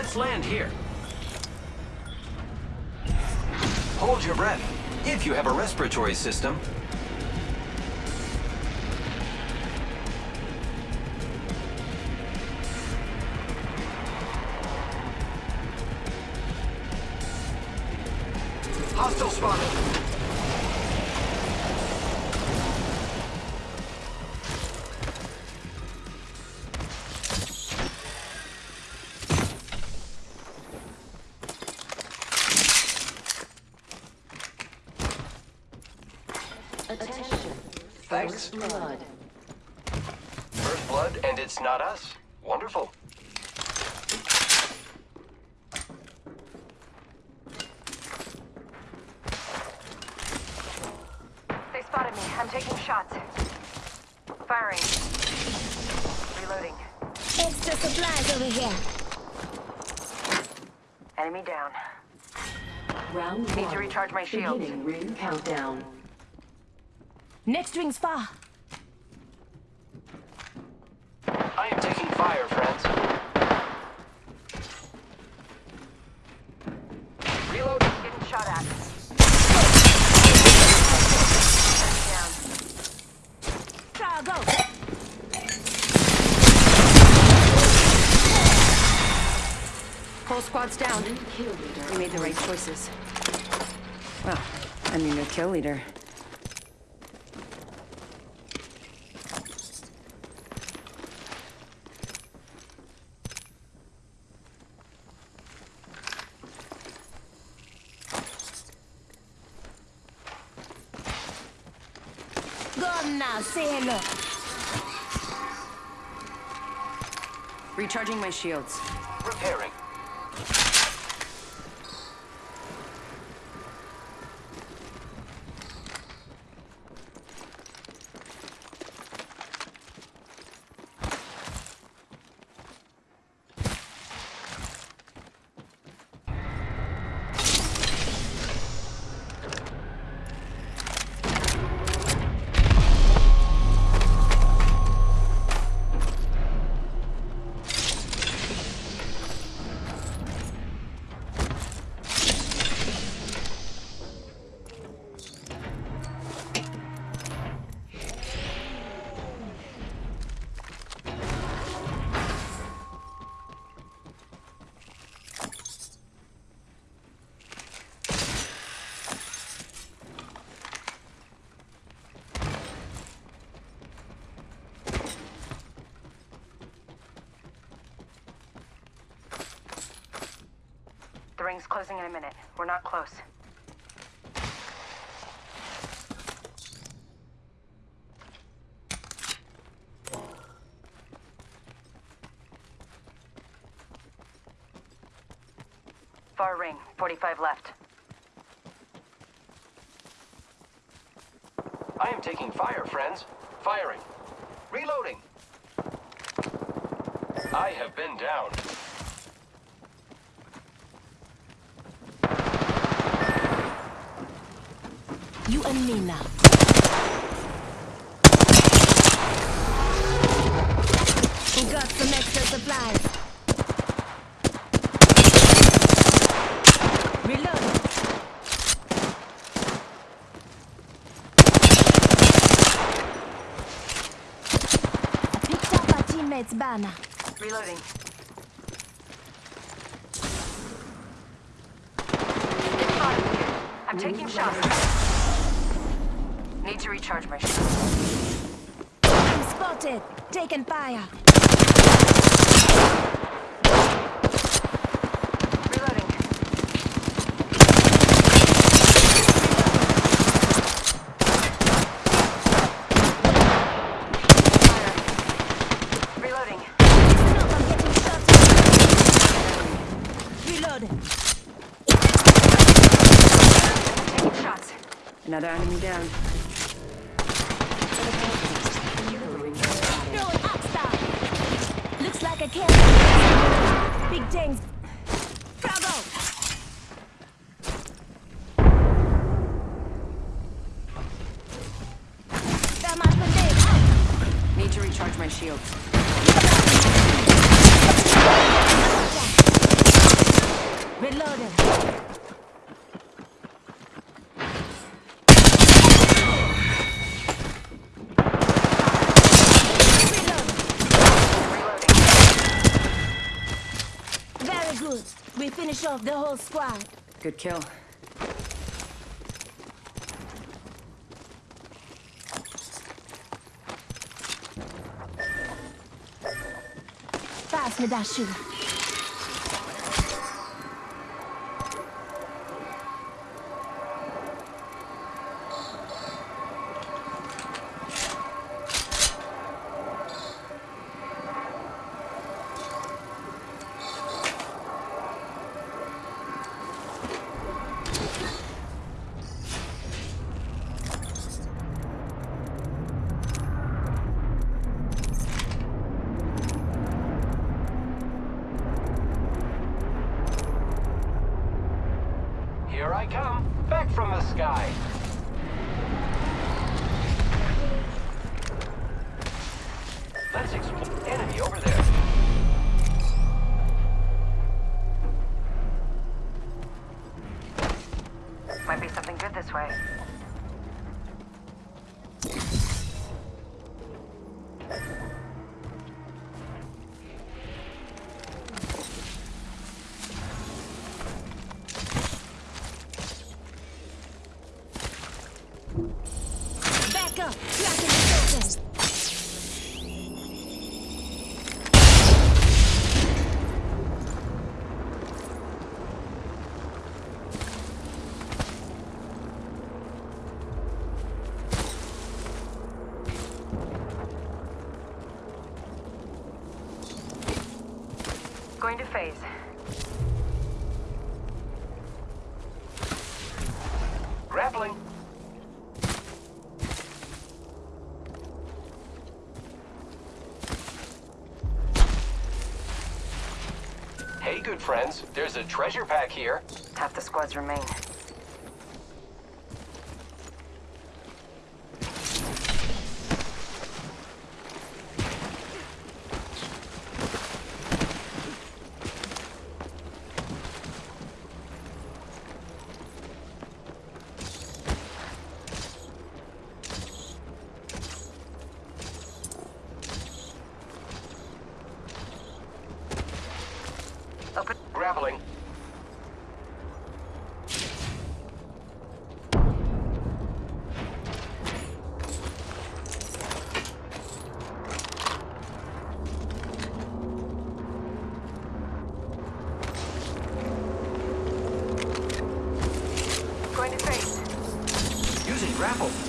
Let's land here. Hold your breath. If you have a respiratory system, First blood. First blood, and it's not us. Wonderful. They spotted me. I'm taking shots. Firing. Reloading. Extra supplies over here. Enemy down. Round Need one. to recharge my shield. Beginning ring countdown. Next ring's far. I am taking fire, friends. Reload. Getting shot at. Enemy down. Go. Whole squad's down. Kill leader. We made the right choices. Well, I mean, a kill leader. Go on hello. Recharging my shields. Repairing. Ring's closing in a minute. We're not close. Far ring, 45 left. I am taking fire, friends. Firing. Reloading. I have been down. You and me now. We got some extra supplies. Reload. I picked up our teammate's banner. Reloading. I'm taking shots. Need to recharge my shield. I'm spotted. Taking fire. Reloading. Fire. Reloading. Listen I'm getting shot. Reloading. Taking shots. Another enemy down. Like a kill. Big things. Bravo. Thermite grenade out. Need to recharge my shields. Reloading. Finish off the whole squad. Good kill. Pass me that. Here I come, back from the sky. Let's explore. The enemy over there. Going to phase. Grappling. Hey, good friends. There's a treasure pack here. Half the squads remain. Open. Grappling. Going to phase.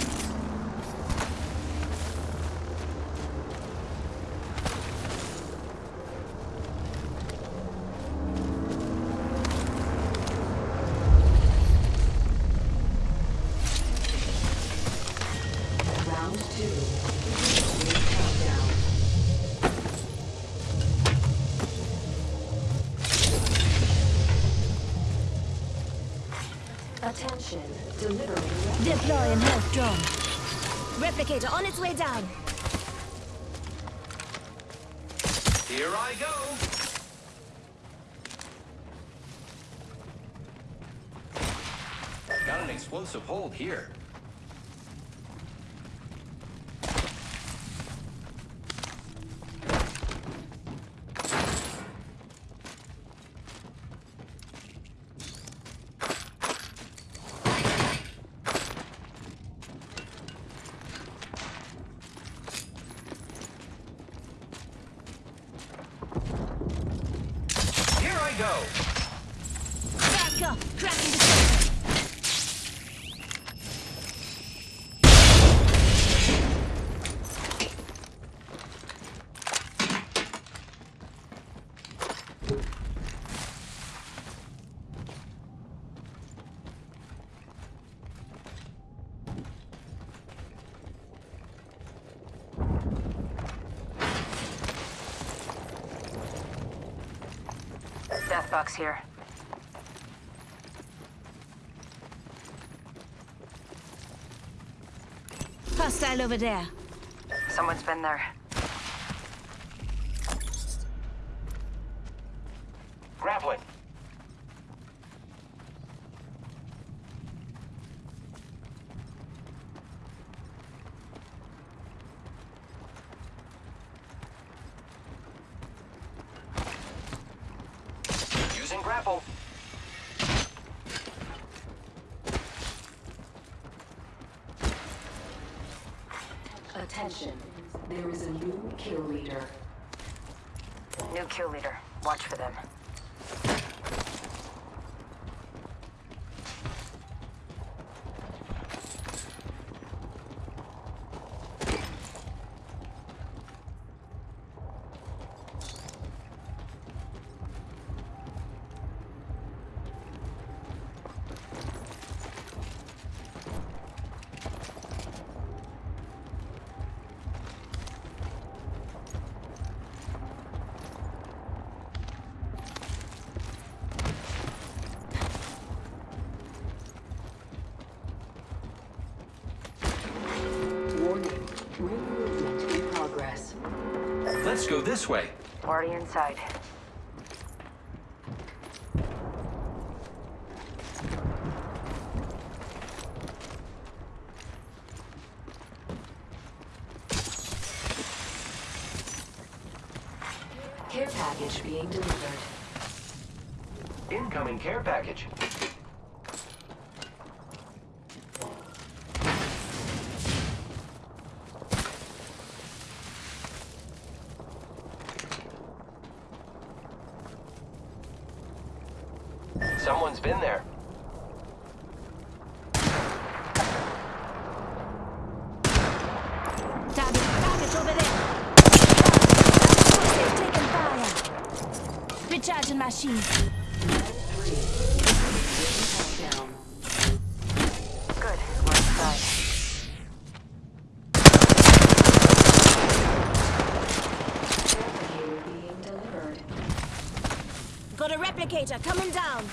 Attention. Delivering. Deploying health drone. Replicator on its way down. Here I go. Got an explosive hold here. Here I go. Back up. Cracking the surface. Death box here. Hostile over there. Someone's been there. Grappling. grapple. Attention. There is a new kill leader. New kill leader. Watch for them. Let's go this way. Already inside. Care package being delivered. Incoming care package. Someone's been there. Target, target over there. Taking fire. Recharging my shield. Three. Countdown. Good. We're inside. Replicator being delivered. Got a replicator coming down.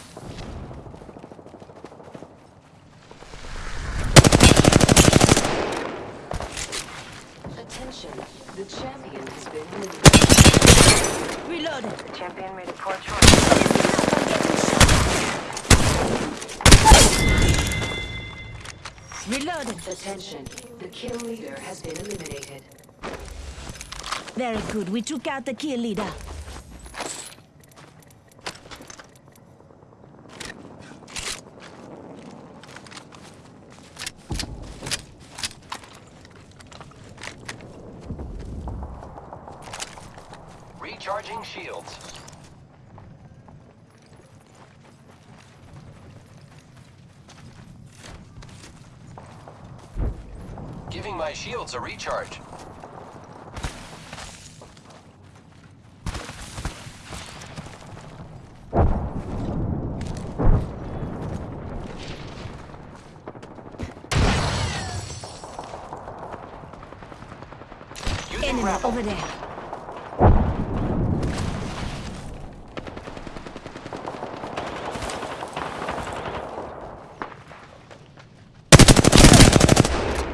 Attention. The champion has been eliminated. Reloaded. The champion made a poor choice. Reloaded. Attention. The kill leader has been eliminated. Very good. We took out the kill leader. Recharging shields. Giving my shields a recharge. Enemy over there.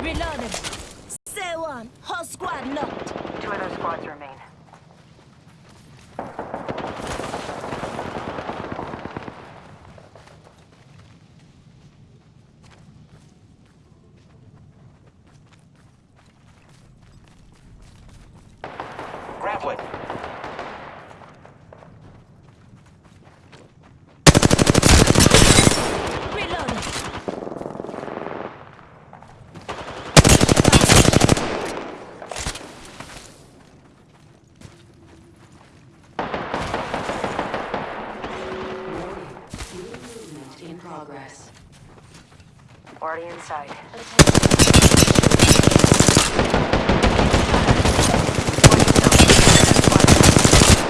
Reloaded. Say one. Whole squad knocked. Two other squads remain. Grappling. Reloaded. Warning. New movement in progress. Already inside.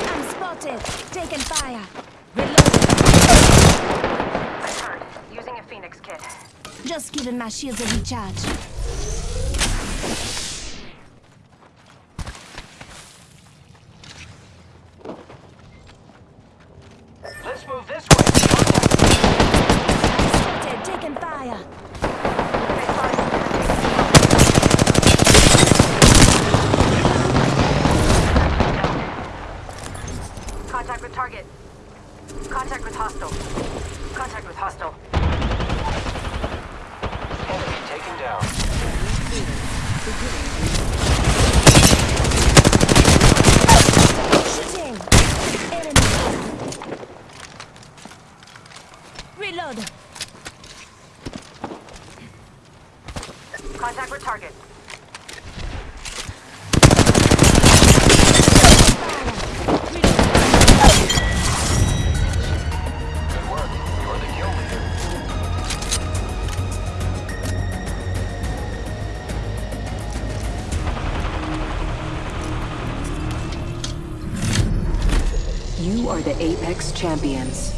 I'm spotted. Taking fire. Reloaded. I heard. Using a Phoenix kit. Just giving my shields a recharge. Contact with target. Contact with hostile. Contact with hostile. Enemy taken down. Shooting! Enemy! Reload! Contact with target. Champions.